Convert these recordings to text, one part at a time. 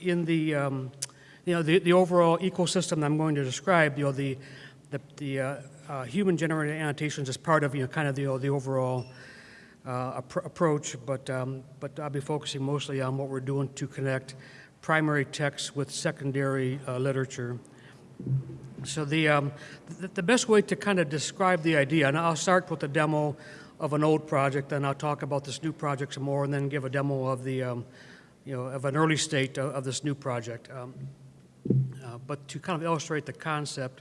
in the, um, you know, the, the overall ecosystem that I'm going to describe, you know, the, the, the uh, uh, human-generated annotations is part of, you know, kind of the, the overall uh, appro- approach, but, um, but I'll be focusing mostly on what we're doing to connect primary text with secondary uh, literature. So the, um, the, the best way to kind of describe the idea, and I'll start with a demo of an old project, and I'll talk about this new project some more, and then give a demo of the, um, you know, of an early state of, of this new project. Um, uh, but to kind of illustrate the concept,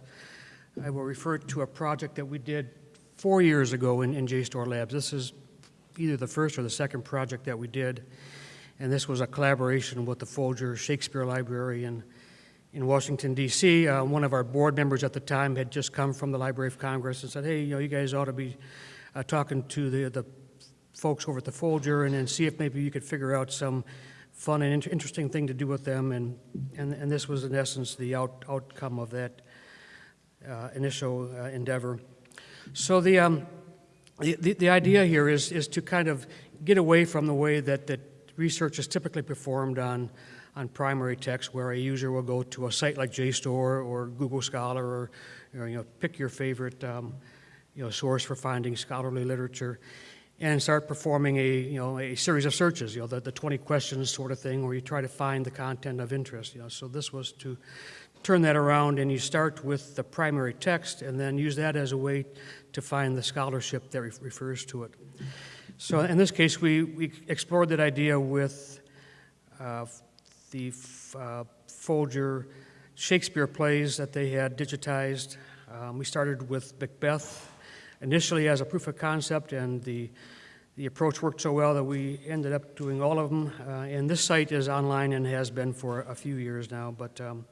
I will refer to a project that we did four years ago in, in JSTOR Labs. This is either the first or the second project that we did, and this was a collaboration with the Folger Shakespeare Library in, in Washington, D.C. Uh, one of our board members at the time had just come from the Library of Congress and said, hey, you know, you guys ought to be uh, talking to the, the folks over at the Folger and then see if maybe you could figure out some fun and inter- interesting thing to do with them. And, and, and this was, in essence, the out, outcome of that uh, initial uh, endeavor. So the, um, the, the, idea here is, is to kind of get away from the way that, that research is typically performed on, on primary text, where a user will go to a site like JSTOR or Google Scholar or, or you know, pick your favorite um, you know, source for finding scholarly literature and start performing a, you know, a series of searches, you know, the, the 20 questions sort of thing, where you try to find the content of interest. You know. So this was to turn that around, and you start with the primary text and then use that as a way to find the scholarship that re- refers to it. So in this case, we, we explored that idea with uh, the uh, Folger Shakespeare plays that they had digitized. Um, we started with Macbeth initially as a proof of concept, and the, the approach worked so well that we ended up doing all of them. Uh, and this site is online and has been for a few years now, but um,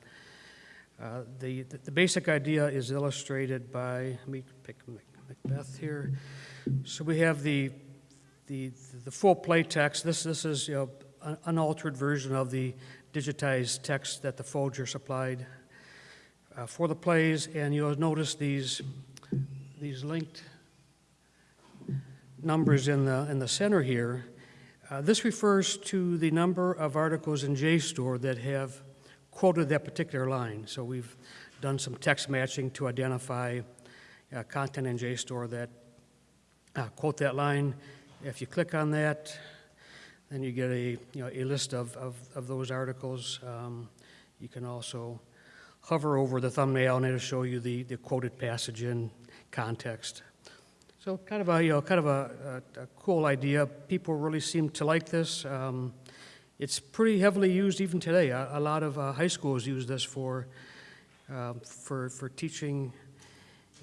uh, the, the basic idea is illustrated by, let me pick Macbeth here. So we have the, the, the full play text. This, this is you know, an unaltered version of the digitized text that the Folger supplied uh, for the plays, and you'll notice these, these linked numbers in the, in the center here. Uh, this refers to the number of articles in JSTOR that have quoted that particular line. So we've done some text matching to identify uh, content in JSTOR that uh, quote that line. If you click on that, then you get a, you know, a list of, of, of those articles. Um, you can also hover over the thumbnail and it'll show you the, the quoted passage in context. So kind of a, you know, kind of a, a, a cool idea. People really seem to like this. Um, it's pretty heavily used even today. A, a lot of uh, high schools use this for, um, for, for teaching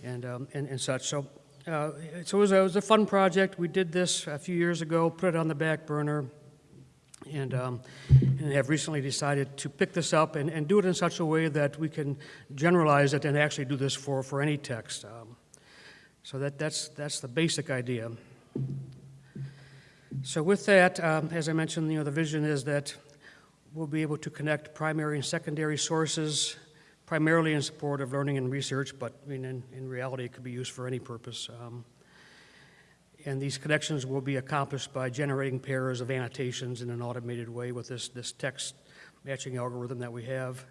and, um, and, and such. So, uh, so it was, a, it was a fun project. We did this a few years ago, put it on the back burner, and, um, and have recently decided to pick this up and, and do it in such a way that we can generalize it and actually do this for, for any text. Um, so that, that's, that's the basic idea. So with that, um, as I mentioned, you know, the vision is that we'll be able to connect primary and secondary sources primarily in support of learning and research, but I mean, in, in reality, it could be used for any purpose. Um, and these connections will be accomplished by generating pairs of annotations in an automated way with this, this text matching algorithm that we have.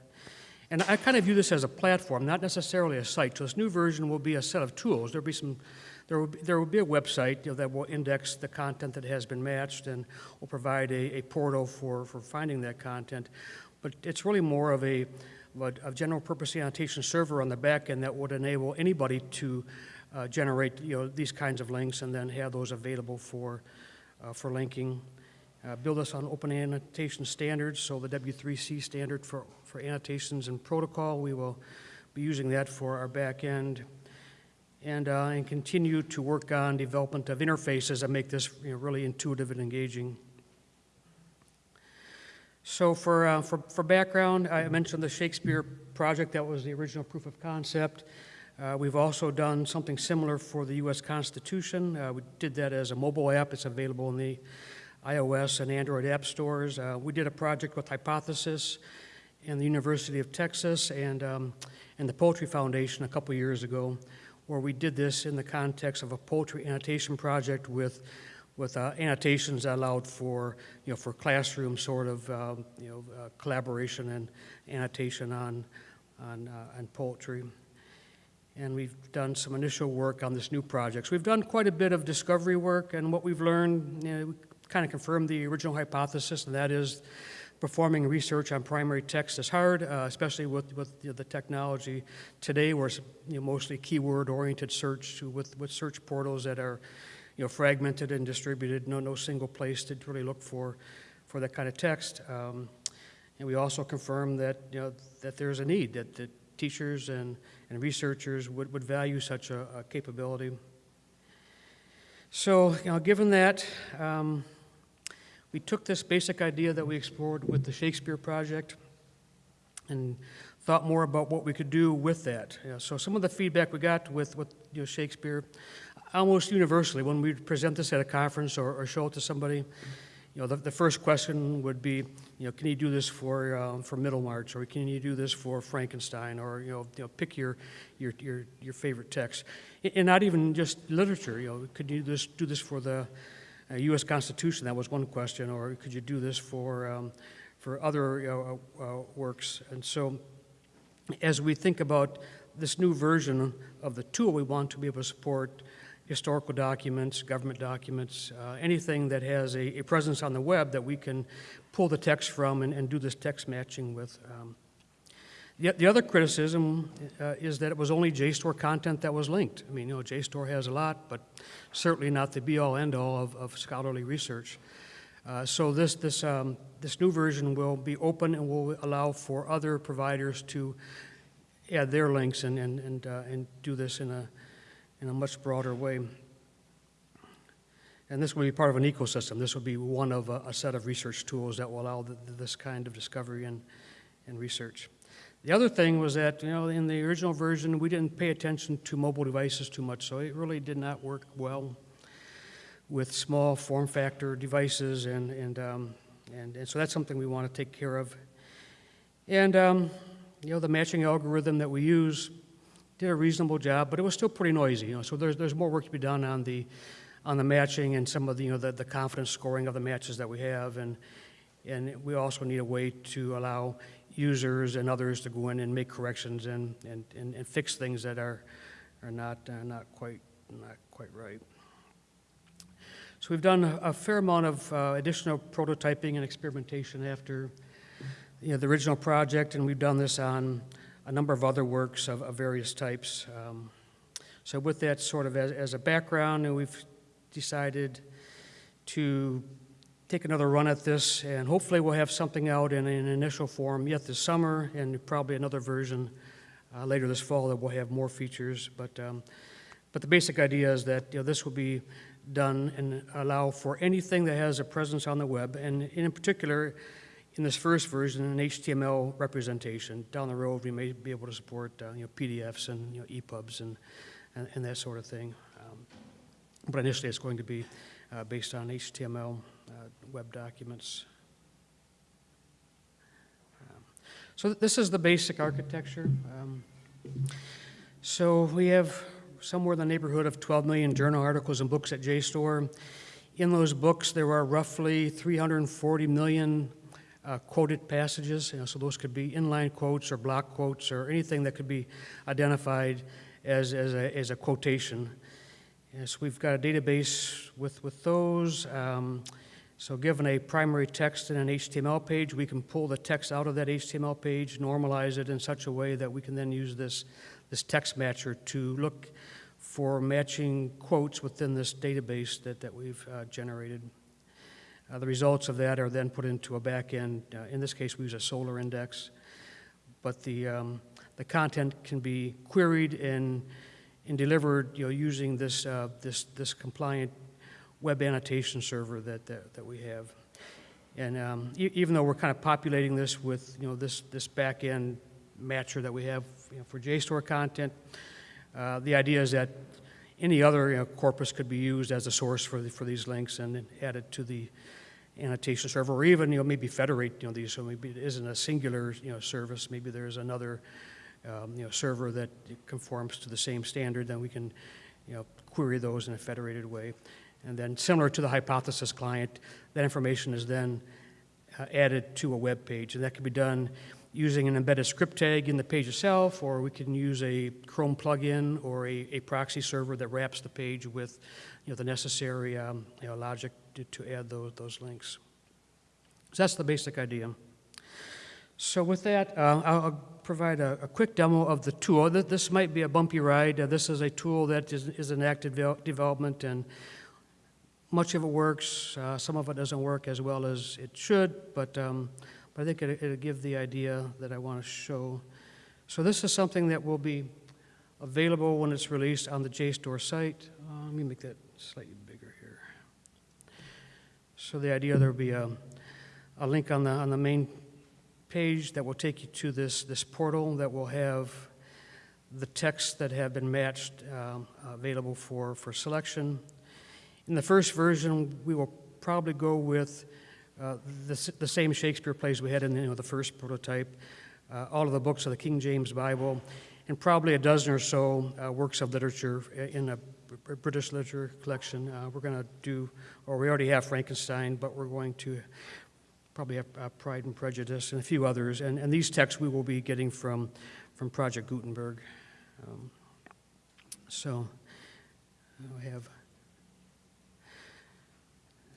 And I kind of view this as a platform, not necessarily a site. So this new version will be a set of tools. There'll be some, there will be, there will be a website you know, that will index the content that has been matched and will provide a, a portal for, for finding that content. But it's really more of a, of a general purpose annotation server on the back end that would enable anybody to uh, generate you know, these kinds of links and then have those available for, uh, for linking. Uh, build us on open annotation standards, so the W3C standard for, for annotations and protocol, we will be using that for our back end. And, uh, and continue to work on development of interfaces that make this you know, really intuitive and engaging. So for, uh, for, for background, I mentioned the Shakespeare project, that was the original proof of concept. Uh, we've also done something similar for the U.S. Constitution. Uh, we did that as a mobile app. It's available in the iOS and Android app stores. Uh, we did a project with Hypothesis and the University of Texas and, um, and the Poetry Foundation a couple years ago, where we did this in the context of a poetry annotation project with with uh, annotations that allowed for, you know, for classroom sort of, um, you know, uh, collaboration and annotation on, on, uh, on poetry. And we've done some initial work on this new project. So we've done quite a bit of discovery work, and what we've learned, you know, we kind of confirmed the original hypothesis, and that is performing research on primary text is hard, uh, especially with, with you know, the technology today, where it's you know, mostly keyword-oriented search with, with search portals that are you know, fragmented and distributed, no, no single place to really look for, for that kind of text. Um, and we also confirmed that, you know, that there's a need, that, that teachers and, and researchers would, would value such a, a capability. So, you know, given that, um, we took this basic idea that we explored with the Shakespeare Project and thought more about what we could do with that. So some of the feedback we got with, with you know, Shakespeare, almost universally, when we present this at a conference or, or show it to somebody, you know, the, the first question would be, you know, can you do this for, um, for Middlemarch, or can you do this for Frankenstein, or, you know, you know pick your, your, your, your favorite text. And not even just literature, you know, could you this, do this for the U.S. Constitution? That was one question, or could you do this for, um, for other uh, uh, works? And so as we think about this new version of the tool, we want to be able to support historical documents, government documents, uh, anything that has a, a, presence on the web that we can pull the text from and, and do this text matching with. Um, the, the, other criticism uh, is that it was only JSTOR content that was linked. I mean, you know, JSTOR has a lot, but certainly not the be-all, end-all of, of, scholarly research. Uh, so this, this, um, this new version will be open and will allow for other providers to add their links and, and, and, uh, and do this in a, in a much broader way. And this will be part of an ecosystem. This will be one of a, a set of research tools that will allow the, this kind of discovery and, and research. The other thing was that, you know, in the original version, we didn't pay attention to mobile devices too much, so it really did not work well with small form factor devices, and, and, um, and, and so that's something we want to take care of. And, um, you know, the matching algorithm that we use did a reasonable job, but it was still pretty noisy. You know, so there's there's more work to be done on the on the matching and some of the you know the, the confidence scoring of the matches that we have, and and we also need a way to allow users and others to go in and make corrections and and, and, and fix things that are are not uh, not quite not quite right. So we've done a fair amount of uh, additional prototyping and experimentation after you know, the original project, and we've done this on a number of other works of, of various types. Um, so with that sort of as, as a background, and we've decided to take another run at this, and hopefully we'll have something out in an initial form yet this summer, and probably another version uh, later this fall that will have more features. But, um, but the basic idea is that you know, this will be done and allow for anything that has a presence on the web, and in particular, in this first version, an HTML representation. Down the road, we may be able to support uh, you know, PDFs and you know, EPUBs and, and, and, that sort of thing. Um, but initially, it's going to be uh, based on HTML web documents. Um, so this is the basic architecture. Um, so we have somewhere in the neighborhood of 12 million journal articles and books at JSTOR. In those books, there are roughly 340 million uh, quoted passages. You know, so those could be inline quotes or block quotes or anything that could be identified as, as, a, as a quotation. Yes, we've got a database with, with those. Um, so given a primary text in an HTML page, we can pull the text out of that HTML page, normalize it in such a way that we can then use this, this text matcher to look for matching quotes within this database that, that we've uh, generated. Uh, the results of that are then put into a backend. Uh, in this case, we use a Solr index, but the, um, the content can be queried and, and delivered you know, using this, uh, this, this compliant web annotation server that, that, that we have. And um, e even though we're kind of populating this with you know, this, this backend matcher that we have you know, for JSTOR content, uh, the idea is that any other you know, corpus could be used as a source for, the, for these links and added to the, annotation server, or even, you know, maybe federate, you know, these, so maybe it isn't a singular, you know, service, maybe there's another, um, you know, server that conforms to the same standard, then we can, you know, query those in a federated way. And then similar to the hypothesis client, that information is then uh, added to a web page. And that can be done using an embedded script tag in the page itself, or we can use a Chrome plugin or a, a proxy server that wraps the page with you know, the necessary um, you know, logic to, to add those, those links. So that's the basic idea. So with that, uh, I'll, provide a, a quick demo of the tool. Th- This might be a bumpy ride. Uh, This is a tool that is, is in active devel- development, and much of it works. Uh, Some of it doesn't work as well as it should, but, um, but I think it- it'll give the idea that I want to show. So this is something that will be available when it's released on the JSTOR site. Uh, Let me make that slightly bigger here. So the idea, there'll be a, a link on the, on the main page that will take you to this, this portal that will have the texts that have been matched um, available for, for selection. In the first version, we will probably go with uh, the, the same Shakespeare plays we had in you know, the first prototype, uh, all of the books of the King James Bible, and probably a dozen or so uh, works of literature in a British literature collection. Uh, we're going to do, or we already have Frankenstein, but we're going to probably have uh, Pride and Prejudice and a few others. And, and these texts we will be getting from, from Project Gutenberg. Um, so we have,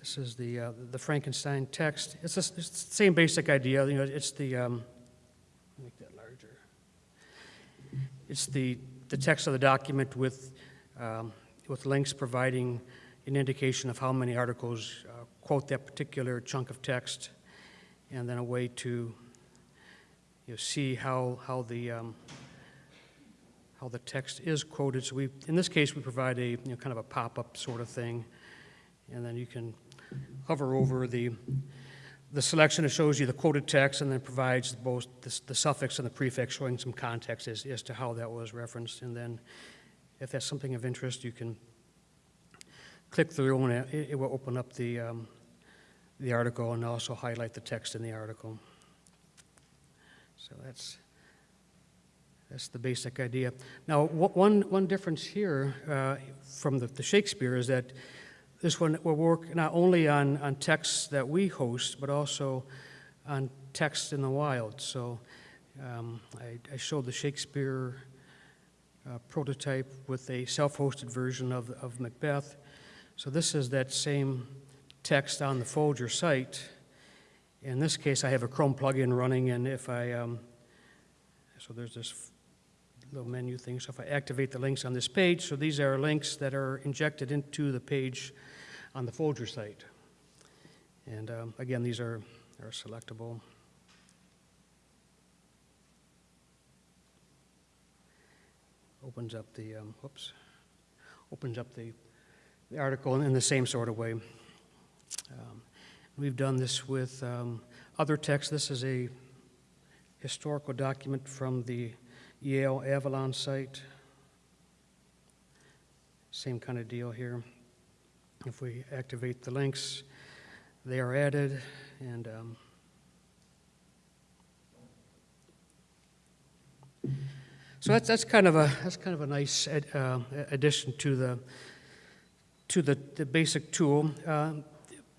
this is the, uh, the Frankenstein text. It's, the it's the same basic idea, you know, it's the, um, make that larger. It's the, the text of the document with, um, with links providing an indication of how many articles uh, quote that particular chunk of text, and then a way to you know, see how, how the, um, how the text is quoted. So we, in this case, we provide a, you know, kind of a pop-up sort of thing, and then you can hover over the, the selection that shows you the quoted text and then provides both the, the suffix and the prefix showing some context as, as to how that was referenced. And then if that's something of interest, you can click through and it, it will open up the, um, the article and also highlight the text in the article. So that's, that's the basic idea. Now, one, one difference here uh, from the, the Shakespeare is that this one will work not only on, on texts that we host, but also on texts in the wild. So um, I, I showed the Shakespeare uh, prototype with a self-hosted version of, of Macbeth. So this is that same text on the Folger site. In this case, I have a Chrome plugin running, and if I, um, so there's this little menu thing. So if I activate the links on this page, so these are links that are injected into the page on the Folger site. And um, again, these are, are selectable. Opens up the, um, whoops, opens up the, the article in the same sort of way. Um, We've done this with um, other texts. This is a historical document from the Yale Avalon site. Same kind of deal here. If we activate the links, they are added, and um, so that's, that's kind of a that's kind of a nice ad, uh, addition to the to the, the basic tool. Um,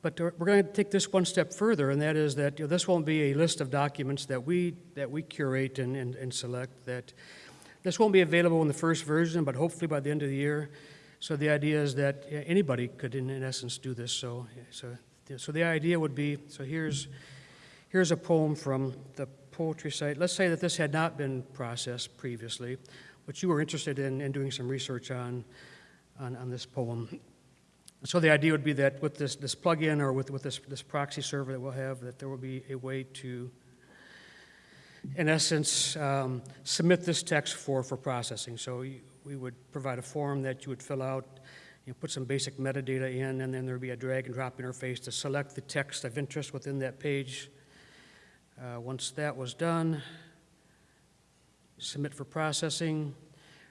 but we're going to take this one step further, and that is that you know, this won't be a list of documents that we, that we curate and, and, and select. That this won't be available in the first version, but hopefully by the end of the year. So the idea is that anybody could, in, in essence, do this. So, so, so the idea would be, so here's, here's a poem from the poetry site. Let's say that this had not been processed previously, but you were interested in, in doing some research on, on, on this poem. So the idea would be that with this, this plugin or with, with this, this proxy server that we'll have, that there will be a way to, in essence, um, submit this text for, for processing. So you- we would provide a form that you would fill out, you know, put some basic metadata in, and then there'd be a drag and drop interface to select the text of interest within that page. Uh, once that was done, submit for processing.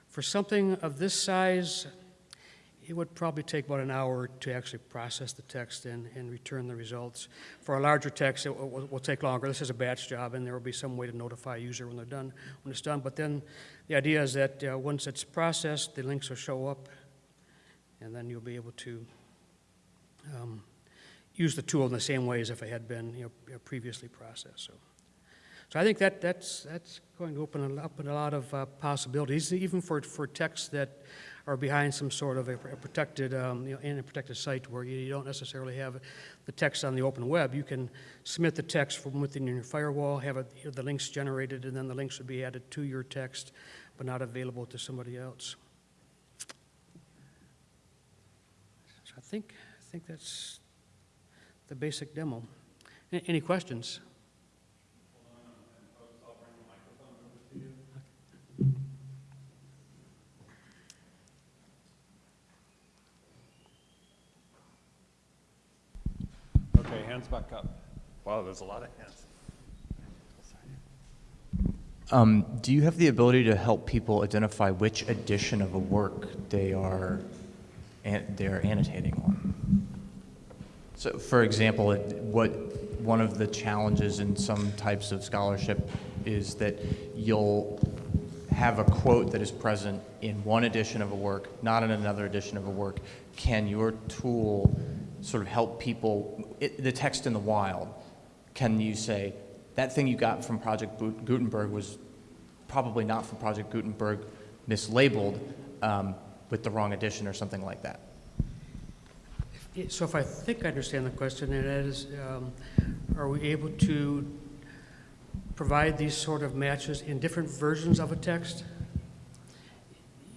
For something of this size, it would probably take about an hour to actually process the text and, and return the results. For a larger text, it will, will- take longer. This is a batch job, and there will be some way to notify a user when they're done, when it's done. But then the idea is that uh, once it's processed, the links will show up, and then you'll be able to um, use the tool in the same way as if it had been, you know, previously processed, so. So I think that, that's, that's going to open up a lot of uh, possibilities, even for, for texts that are behind some sort of a protected, um, you know, in a protected site where you don't necessarily have the text on the open web. You can submit the text from within your firewall, have the links generated, and then the links would be added to your text, but not available to somebody else. So I think, I think that's the basic demo. Any questions? Okay, hands back up. Wow, there's a lot of hands. Um, do you have the ability to help people identify which edition of a work they are an, they are annotating on? So, for example, it, what one of the challenges in some types of scholarship is that you'll have a quote that is present in one edition of a work, not in another edition of a work. Can your tool sort of help people, it, the text in the wild? Can you say, that thing you got from Project Gutenberg was probably not from Project Gutenberg, mislabeled um, with the wrong edition or something like that? So if I think I understand the question, that is, um, are we able to provide these sort of matches in different versions of a text?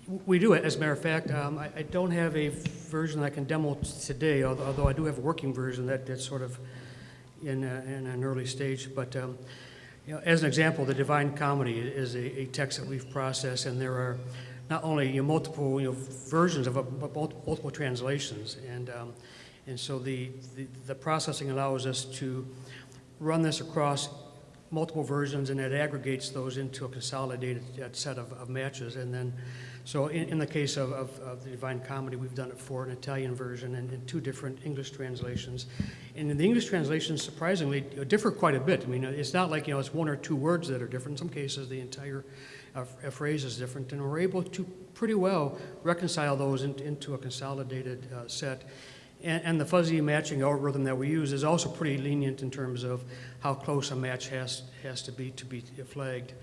We do it, as a matter of fact. Um, I I don't have a version I can demo today, although although I do have a working version that, that's sort of in, a- in an early stage. But, um, you know, as an example, the Divine Comedy is a, a text that we've processed, and there are not only you know, multiple you know, versions of it, but mul- multiple translations. And, um, and so the, the, the processing allows us to run this across multiple versions, and it aggregates those into a consolidated uh, set of, of matches. And then, so in, in the case of, of, of the Divine Comedy, we've done it for an Italian version and, and two different English translations. And the English translations, surprisingly, uh, differ quite a bit. I mean, it's not like, you know, it's one or two words that are different. In some cases, the entire uh, uh, phrase is different, and we're able to pretty well reconcile those in, into a consolidated uh, set. And, and the fuzzy matching algorithm that we use is also pretty lenient in terms of how close a match has, has to be to be flagged.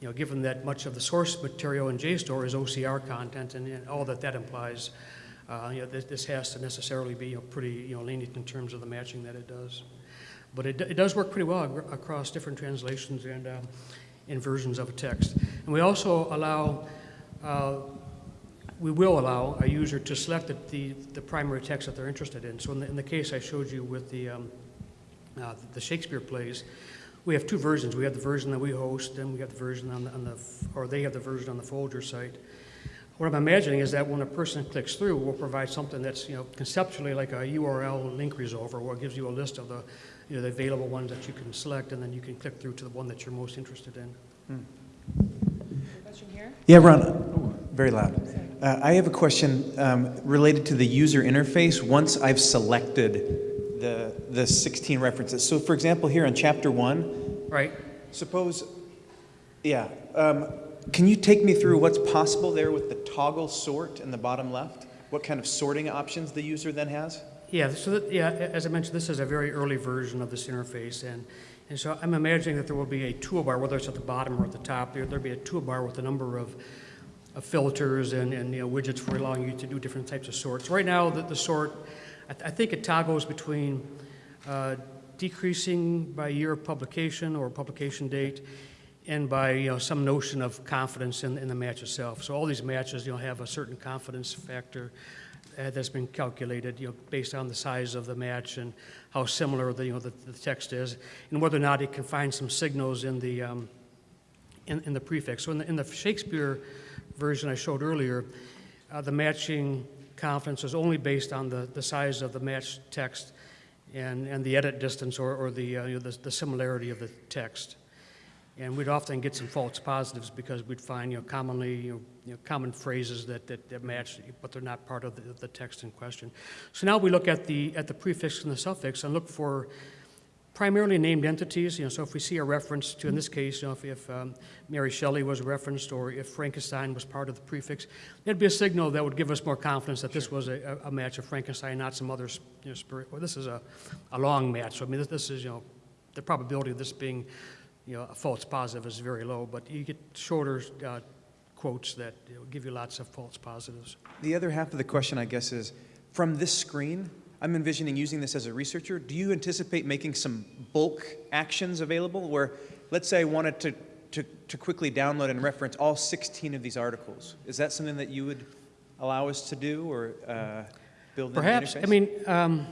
You know, given that much of the source material in JSTOR is OCR content and, and all that that implies, uh, you know, this, this has to necessarily be you know, pretty you know, lenient in terms of the matching that it does. But it, it does work pretty well across different translations and in versions of a text. And we also allow uh, we will allow a user to select the, the, the primary text that they're interested in. So in the, in the case I showed you with the, um, uh, the Shakespeare plays, we have two versions. We have the version that we host, and we have the version on the, on the, or they have the version on the Folger site. What I'm imagining is that when a person clicks through, we'll provide something that's, you know, conceptually like a URL link resolver, where it gives you a list of the, you know, the available ones that you can select, and then you can click through to the one that you're most interested in. Question here? Yeah, Ron, oh, very loud. Uh, I have a question um, related to the user interface once I've selected the, the 16 references. So for example, here on chapter one, Right? suppose, yeah, um, can you take me through what's possible there with the toggle sort in the bottom left? What kind of sorting options the user then has? Yeah, so that, yeah, as I mentioned, this is a very early version of this interface, and, and so I'm imagining that there will be a toolbar, whether it's at the bottom or at the top, there, there'll be a toolbar with a number of, of filters and, and, you know, widgets for allowing you to do different types of sorts. Right now, the, the sort, I, th- I think it toggles between, uh, decreasing by year of publication or publication date, and by, you know, some notion of confidence in, in the match itself. So all these matches, you know, have a certain confidence factor uh, that's been calculated, you know, based on the size of the match and how similar the, you know, the, the text is, and whether or not it can find some signals in the, um, in, in the prefix. So in the, in the Shakespeare version I showed earlier, uh, the matching confidence is only based on the, the size of the matched text and, and the edit distance or, or the, uh, you know, the, the similarity of the text. And we'd often get some false positives because we'd find, you know, commonly, you know, common phrases that, that, that match, but they're not part of the, the text in question. So now we look at the, at the prefix and the suffix and look for primarily named entities, you know, so if we see a reference to, in this case, you know, if, if um, Mary Shelley was referenced or if Frankenstein was part of the prefix, that'd be a signal that would give us more confidence that this was a, a match of Frankenstein, not some other, you you know, spirit, well, this is a, a long match, so I mean, this, this is, you know, the probability of this being, you know, a false positive is very low, but you get shorter uh, quotes that you know, give you lots of false positives. The other half of the question, I guess, is from this screen, I'm envisioning using this as a researcher. Do you anticipate making some bulk actions available where, let's say I wanted to, to, to quickly download and reference all 16 of these articles? Is that something that you would allow us to do or uh, build in the Perhaps, I mean, um,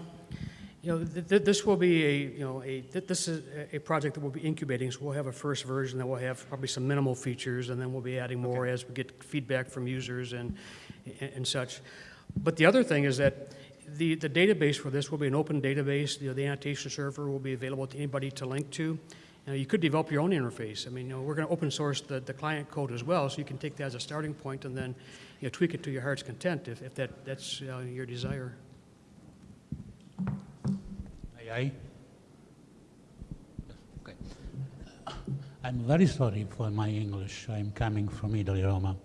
you know, th- th- this will be a, you know, a, th- this is a- project that we'll be incubating, so we'll have a first version that will have probably some minimal features, and then we'll be adding more as we get feedback from users and, and- and such. But the other thing is that the, the database for this will be an open database, you know, the annotation server will be available to anybody to link to. You know, you could develop your own interface. I mean, you know, we're gonna open source the, the client code as well, so you can take that as a starting point and then, you know, tweak it to your heart's content if, if that, that's uh, your desire. Aye, aye. Okay. I'm very sorry for my English. I'm coming from Italy, Roma.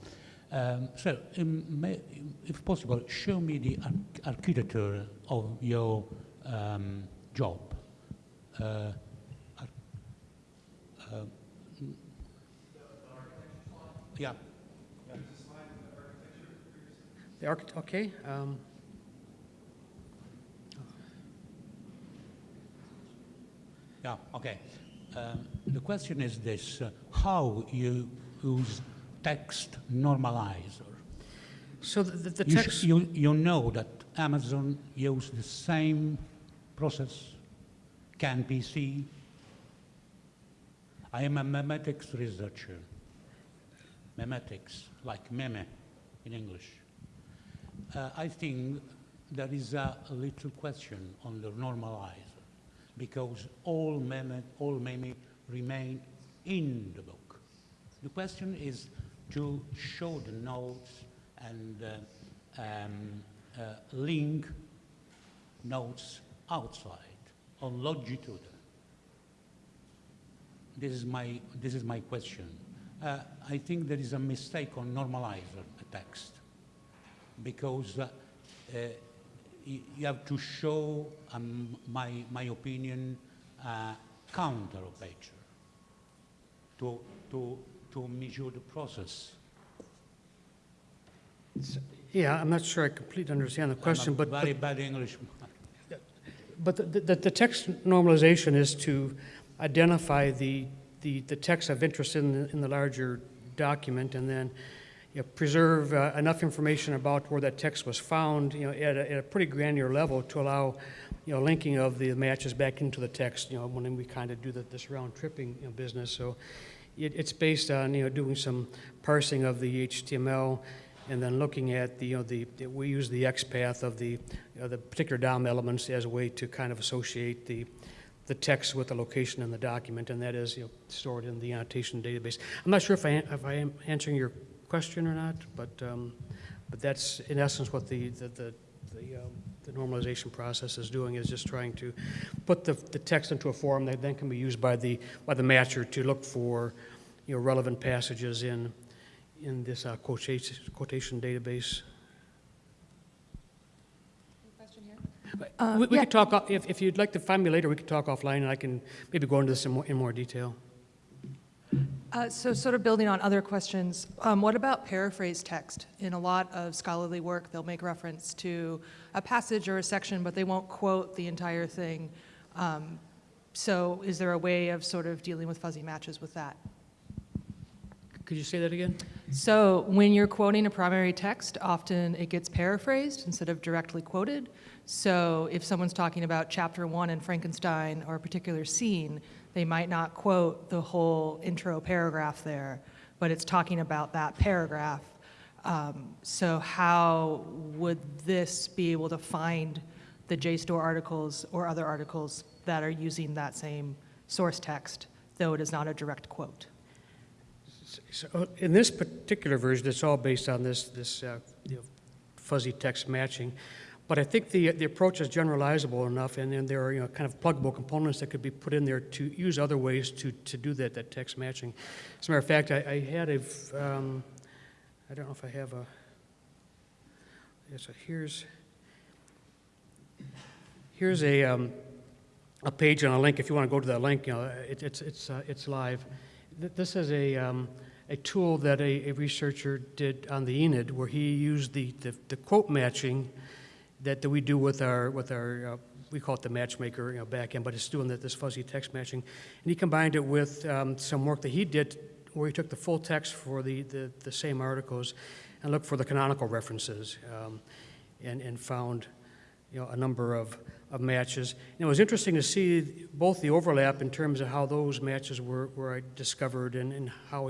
Um, so, um, may, if possible, show me the arch- architecture of your um, job. Uh, uh, yeah. The arch, okay, um, Yeah, okay. Um, the question is this, uh, how you use text normalizer? so the, the You, text, you, you know that Amazon used the same process, CAN PC. I am a memetics researcher. Memetics, like meme in English. Uh, I think there is a little question on the normalizer because all meme, all meme remain in the book. The question is to show the notes and uh, um, uh, link notes outside on longitude. This is my, this is my question. Uh, I think there is a mistake on normalizer text because uh, you have to show, um, my, my opinion, uh, counter picture to, to, to measure the process. yeah, I'm not sure I completely understand the question, but, very but, bad English. but the, the, the text normalization is to identify the, the, the text of interest in, the- in the larger document and then, you know, preserve uh, enough information about where that text was found, you know, at a, at a pretty granular level to allow, you know, linking of the matches back into the text, you know, when we kind of do the, this round tripping, you know, business. So it, it's based on, you know, doing some parsing of the HTML and then looking at the, you know, the, we use the XPath of the, you know, the particular DOM elements as a way to kind of associate the, the text with the location in the document, and that is, you know, stored in the annotation database. I'm not sure if I, if I am answering your question or not, but, um, but that's in essence what the, the, the, the, um, the normalization process is doing, is just trying to put the, the text into a form that then can be used by the, by the matcher to look for, you know, relevant passages in, in this uh, quotation, quotation database. Question here? We, we could talk, if, if you'd like to find me later, we could talk offline, and I can maybe go into this in more, in more detail. Uh, So sort of building on other questions, um, what about paraphrase text? In a lot of scholarly work, they'll make reference to a passage or a section, but they won't quote the entire thing. Um, So is there a way of sort of dealing with fuzzy matches with that? Could you say that again? So when you're quoting a primary text, often it gets paraphrased instead of directly quoted. So if someone's talking about chapter one in Frankenstein or a particular scene, they might not quote the whole intro paragraph there, but it's talking about that paragraph. Um, so how would this be able to find the JSTOR articles or other articles that are using that same source text, though it is not a direct quote? So in this particular version, it's all based on this, this uh, you know, fuzzy text matching. But I think the, the approach is generalizable enough, and then there are, you know, kind of pluggable components that could be put in there to use other ways to, to do that, that text matching. As a matter of fact, I, I had a, um, I don't know if I have a, so here's, here's a, um, a page and a link. If you want to go to that link, you know, it, it's, it's, uh, it's live. This is a, um, a tool that a, a researcher did on the Aeneid where he used the, the, the quote matching that, that we do with our, with our, uh, we call it the matchmaker, you know, backend, but it's doing that, this fuzzy text matching. And he combined it with um, some work that he did where he took the full text for the, the, the same articles and looked for the canonical references um, and, and found, you know, a number of, of matches. And it was interesting to see both the overlap in terms of how those matches were, were discovered and, and how,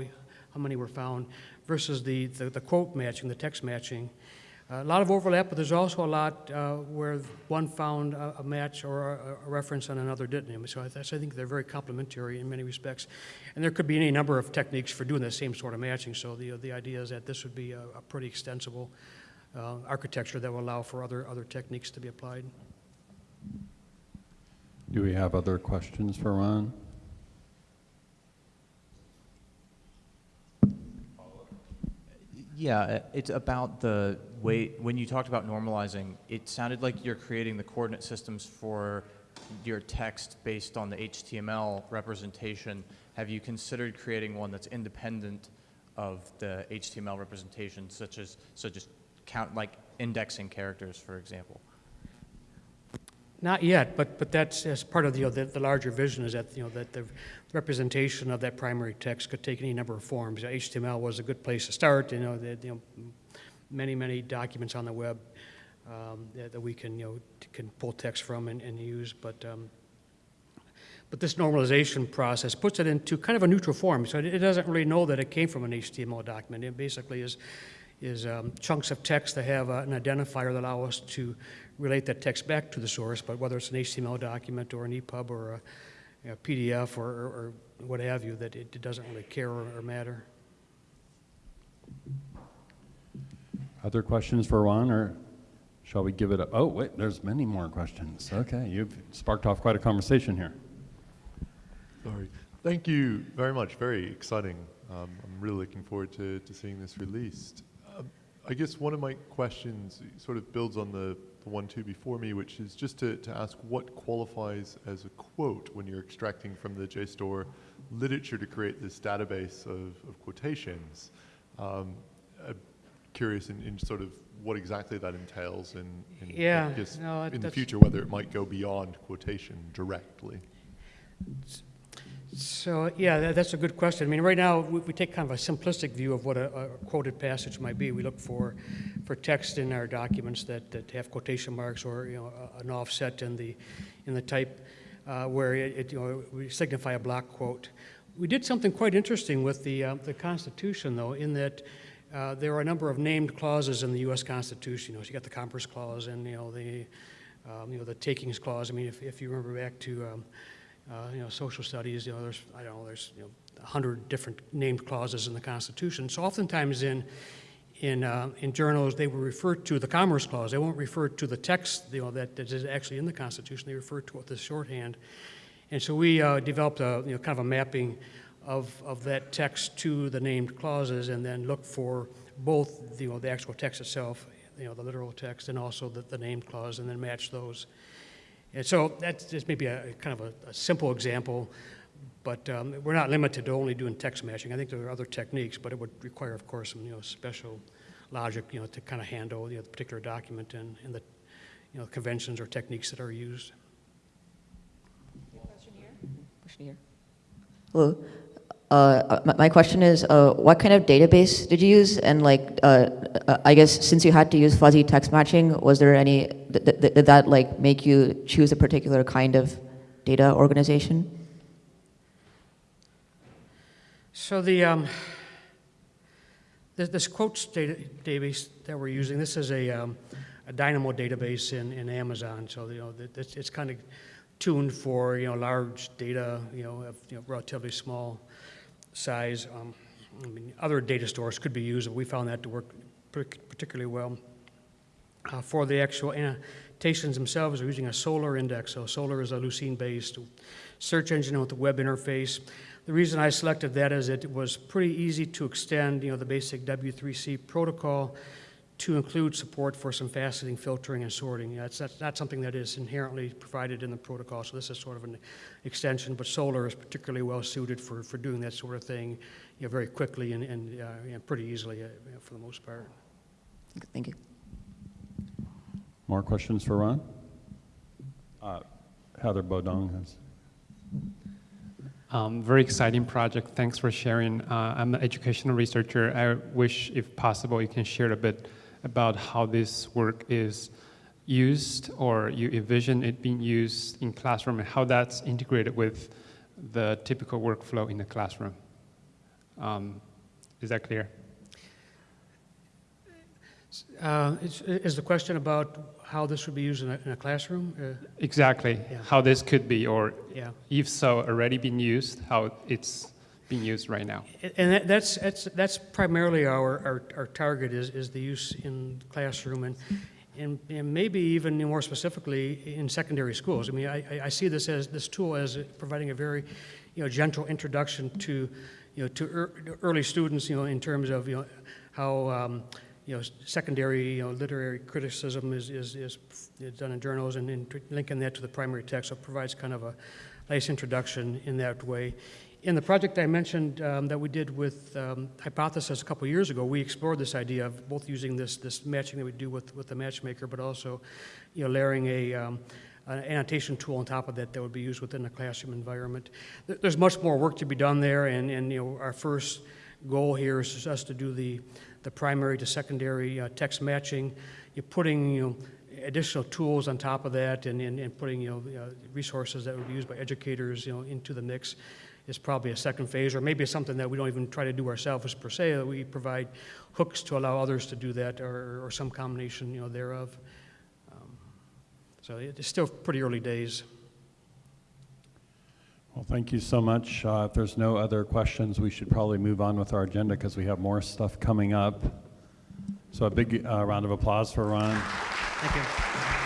how many were found versus the, the, the quote matching, the text matching. A lot of overlap, but there's also a lot uh, where one found a, a match or a, a reference and another didn't. So I, that's, I think they're very complementary in many respects. And there could be any number of techniques for doing the same sort of matching. So the, the idea is that this would be a, a pretty extensible uh, architecture that will allow for other, other techniques to be applied. Do we have other questions for Ron? Yeah, uh, it's about the way, when you talked about normalizing, it sounded like you're creating the coordinate systems for your text based on the HTML representation. Have you considered creating one that's independent of the HTML representation, such as, so just count, like indexing characters, for example? Not yet, but, but that's, as part of the, you know, the, the larger vision is that, you know, that the representation of that primary text could take any number of forms. HTML was a good place to start, you know, that, you know, many, many documents on the web um, that, that we can, you know, can pull text from and, and use, but, um, but this normalization process puts it into kind of a neutral form, so it, doesn't really know that it came from an HTML document. It basically is, is um, chunks of text that have uh, an identifier that allow us to relate that text back to the source, but whether it's an HTML document or an EPUB or a, PDF or, or, or what have you, that it, it doesn't really care or, or matter. Other questions for Ron, or shall we give it a, oh, wait, there's many more questions. Okay, you've sparked off quite a conversation here. Sorry. Thank you very much. Very exciting. Um, I'm really looking forward to, to seeing this released. Um, I guess one of my questions sort of builds on the, the one two before me, which is just to, to ask what qualifies as a quote when you're extracting from the JSTOR literature to create this database of, of quotations. Um, curious in, in sort of what exactly that entails and, and I guess no, in the future whether it might go beyond quotation directly. So, yeah, that, that's a good question. I mean, right now, we, we take kind of a simplistic view of what a, a quoted passage might be. We look for, for text in our documents that, that have quotation marks or, you know, an offset in the, in the type uh, where it, it, you know, we signify a block quote. We did something quite interesting with the, uh, the Constitution, though, in that uh, there are a number of named clauses in the U.S. Constitution. You know, so you got the Commerce Clause and, you know, the, um, you know, the Takings Clause. I mean, if, if you remember back to, um, uh, you know, social studies, you know, there's, I don't know, there's, you know, a hundred different named clauses in the Constitution. So oftentimes in, in, uh, in journals, they will refer to the Commerce Clause. They won't refer to the text, you know, that, that is actually in the Constitution. They refer to it the shorthand. And so we uh, developed a, you know, kind of a mapping of, of that text to the named clauses and then look for both, you know, the actual text itself, you know, the literal text and also the, the named clause and then match those. And so that's just maybe a kind of a, a simple example, but um, we're not limited to only doing text matching. I think there are other techniques, but it would require, of course, some you know special logic, you know, to kind of handle you know, the particular document and, and the you know conventions or techniques that are used. Question here. Question here. Hello. Uh, my, my question is, uh, what kind of database did you use? And like, uh, uh, I guess since you had to use fuzzy text matching, was there any, th- th- did that like make you choose a particular kind of data organization? So the um, this, this quotes data, database that we're using, this is a, um, a Dynamo database in, in Amazon. So you know, it's, it's kind of tuned for you know large data, you know, of you know, relatively small size. Um, I mean, other data stores could be used, but we found that to work particularly well. Uh, for the actual annotations themselves, we're using a Solr index. So Solr is a Lucene-based search engine with a web interface. The reason I selected that is it was pretty easy to extend, you know, the basic W3C protocol to include support for some faceting, filtering, and sorting. That's, that's not something that is inherently provided in the protocol, so this is sort of an extension, but Solr is particularly well-suited for, for doing that sort of thing, you know, very quickly and, and, uh, you pretty easily, uh, for the most part. Thank you. More questions for Ron? Uh, Heather Bodong has. Um, very exciting project. Thanks for sharing. Uh, I'm an educational researcher. I wish, if possible, you can share a bit about how this work is used or you envision it being used in classroom and how that's integrated with the typical workflow in the classroom. Um, is that clear? Uh, is, the question about how this would be used in a, in a classroom? Uh, Exactly. Yeah. How this could be, or yeah. if so, already been used, how it's being used right now. And that, that's, that's, that's primarily our, our, our target is, is the use in classroom and, and, and maybe even more specifically in secondary schools. I mean, I, I- see this as, this tool as providing a very, you know, gentle introduction to, you know, to ear- early students, you know, in terms of, you know, how, um, you know, secondary, you know, literary criticism is, is, is done in journals and then linking that to the primary text, so it provides kind of a nice introduction in that way. In the project I mentioned um, that we did with um, Hypothesis a couple years ago, we explored this idea of both using this, this matching that we do with, with the matchmaker, but also, you know, layering a, um, an annotation tool on top of that that would be used within the classroom environment. There's much more work to be done there, and, and, you know, our first goal here is us to do the, the primary to secondary uh, text matching. You're putting, you know, additional tools on top of that and, and, and putting, you know, uh, resources that would be used by educators, you know, into the mix is probably a second phase, or maybe it's something that we don't even try to do ourselves per se, that we provide hooks to allow others to do that, or, or some combination, you know, thereof. Um, So it's still pretty early days. Well, thank you so much. Uh, If there's no other questions, we should probably move on with our agenda because we have more stuff coming up. So a big uh, round of applause for Ron. Thank you.